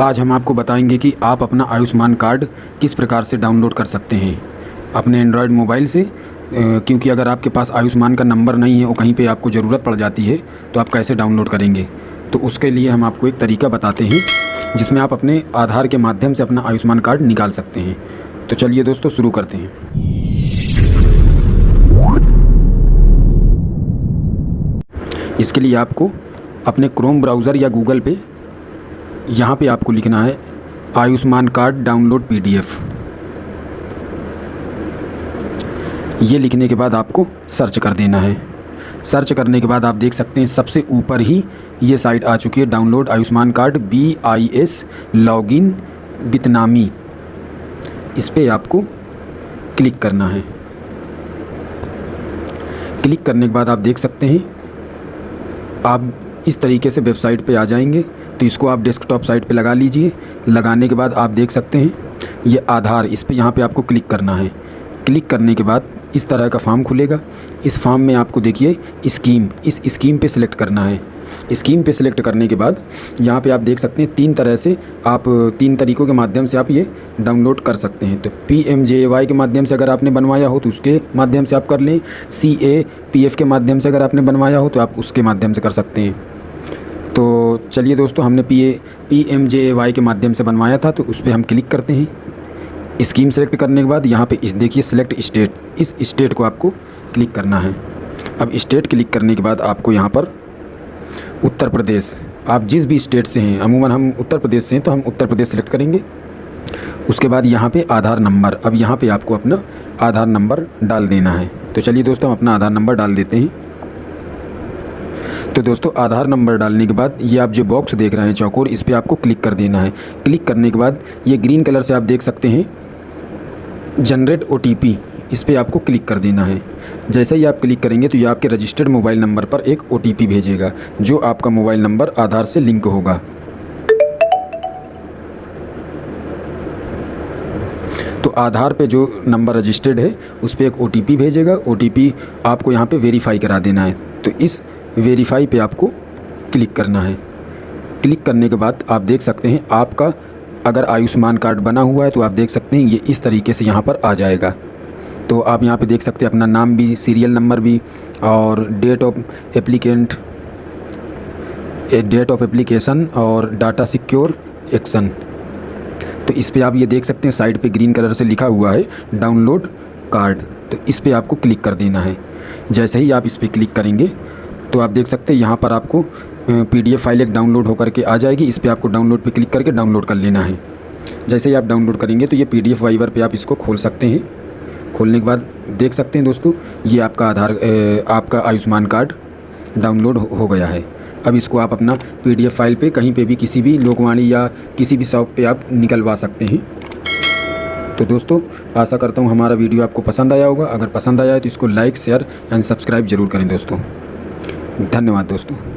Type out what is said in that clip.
आज हम आपको बताएँगे कि आप अपना आयुष्मान कार्ड किस प्रकार से डाउनलोड कर सकते हैं। अपने एंड्रॉयड मोबाइल से क्योंकि अगर आपके पास आयुष्मान का नंबर नहीं है और कहीं पे आपको ज़रूरत पड़ जाती है तो आप कैसे डाउनलोड करेंगे? तो उसके लिए हम आपको एक तरीका बताते हैं, जिसमें आप अपने आधार के माध्यम से अपना आयुष्मान कार्ड निकाल सकते हैं। तो चलिए दोस्तों, शुरू करते हैं। इसके लिए आपको अपने क्रोम ब्राउज़र या गूगल पे यहाँ पे आपको लिखना है, आयुष्मान कार्ड डाउनलोड पीडीएफ। ये लिखने के बाद आपको सर्च कर देना है। सर्च करने के बाद आप देख सकते हैं, सबसे ऊपर ही ये साइट आ चुकी है, download Ayushman card B I S log login, बितनामी। इस पर आपको क्लिक करना है। क्लिक करने के बाद आप देख सकते हैं, आप इस तरीके से वेबसाइट पे आ जाएँगे। तो इसको आप डेस्कटॉप साइट पे लगा लीजिए। लगाने के बाद आप देख सकते हैं, ये आधार इस पर यहाँ पर आपको क्लिक करना है। क्लिक करने के बाद इस तरह का फॉर्म खुलेगा। इस फॉर्म में आपको देखिए स्कीम इस स्कीम पे सिलेक्ट करना है। स्कीम पे सिलेक्ट करने के बाद यहाँ पे आप देख सकते हैं, तीन तरह से आप, तीन तरीक़ों के माध्यम से आप ये डाउनलोड कर सकते हैं। तो पी एम जे वाई के माध्यम से अगर आपने बनवाया हो तो उसके माध्यम से आप कर लें। सी ए पी एफ़ के माध्यम से अगर आपने बनवाया हो तो आप उसके माध्यम से कर सकते हैं। चलिए दोस्तों, हमने P A P M J Y के माध्यम से बनवाया था तो उस पर हम क्लिक करते हैं। स्कीम सेलेक्ट करने के बाद यहाँ पे इस देखिए सिलेक्ट स्टेट इस स्टेट को आपको क्लिक करना है। अब स्टेट क्लिक करने के बाद आपको यहाँ पर उत्तर प्रदेश, आप जिस भी स्टेट से हैं, अमूमन हम उत्तर प्रदेश से हैं तो हम उत्तर प्रदेश सेलेक्ट करेंगे। उसके बाद यहाँ पे आधार नंबर, अब यहाँ पे आपको अपना आधार नंबर डाल देना है। तो चलिए दोस्तों, हम अपना आधार नंबर डाल देते हैं। तो दोस्तों, आधार नंबर डालने के बाद ये आप जो बॉक्स देख रहे हैं चौकोर, इस पर आपको क्लिक कर देना है। क्लिक करने के बाद ये ग्रीन कलर से आप देख सकते हैं जनरेट ओटीपी इस पर आपको क्लिक कर देना है। जैसे ही आप क्लिक करेंगे तो ये आपके रजिस्टर्ड मोबाइल नंबर पर एक ओटीपी भेजेगा, जो आपका मोबाइल नंबर आधार से लिंक होगा। तो आधार पे जो नंबर रजिस्टर्ड है, उस पर एक ओटीपी भेजेगा। ओटीपी आपको यहाँ पे वेरीफाई करा देना है। तो इस वेरीफाई पे आपको क्लिक करना है। क्लिक करने के बाद आप देख सकते हैं आपका अगर आयुष्मान कार्ड बना हुआ है तो आप देख सकते हैं ये इस तरीके से यहाँ पर आ जाएगा। तो आप यहाँ पे देख सकते हैं अपना नाम भी सीरियल नंबर भी और date of applicant date of application और डाटा सिक्योर एक्शन तो इस पर आप ये देख सकते हैं साइड पे ग्रीन कलर से लिखा हुआ है डाउनलोड कार्ड तो इस पर आपको क्लिक कर देना है। जैसे ही आप इस पर क्लिक करेंगे तो आप देख सकते हैं, यहाँ पर आपको पीडीएफ फ़ाइल एक डाउनलोड होकर के आ जाएगी। इस पर आपको डाउनलोड पे क्लिक करके डाउनलोड कर लेना है। जैसे ही आप डाउनलोड करेंगे तो ये पी पीडीएफ वाइवर पे आप इसको खोल सकते हैं। खोलने के बाद देख सकते हैं दोस्तों, ये आपका आधार आपका आयुष्मान कार्ड डाउनलोड हो गया है। अब इसको आप अपना पीडीएफ फ़ाइल पे कहीं पे भी किसी भी लोकवाणी या किसी भी शॉप पे आप निकलवा सकते हैं। तो दोस्तों, आशा करता हूँ हमारा वीडियो आपको पसंद आया होगा। अगर पसंद आया है तो इसको लाइक, शेयर एंड सब्सक्राइब ज़रूर करें दोस्तों। धन्यवाद दोस्तों।